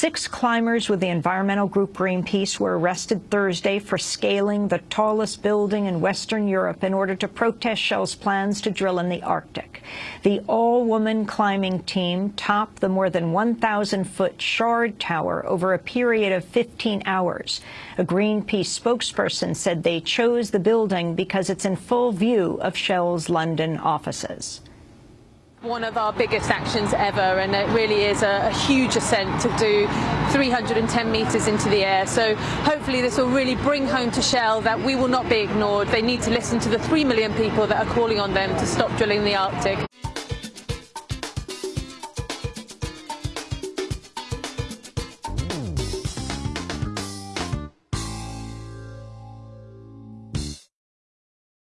Six climbers with the environmental group Greenpeace were arrested Thursday for scaling the tallest building in Western Europe in order to protest Shell's plans to drill in the Arctic. The all-woman climbing team topped the more than 1,000-foot Shard Tower over a period of 15 hours. A Greenpeace spokesperson said they chose the building because it's in full view of Shell's London offices one of our biggest actions ever and it really is a, a, huge ascent to do 310 metres into the air. So hopefully this will really bring home to Shell that we will not be ignored. They need to listen to the 3 million people that are calling on them to stop drilling the Arctic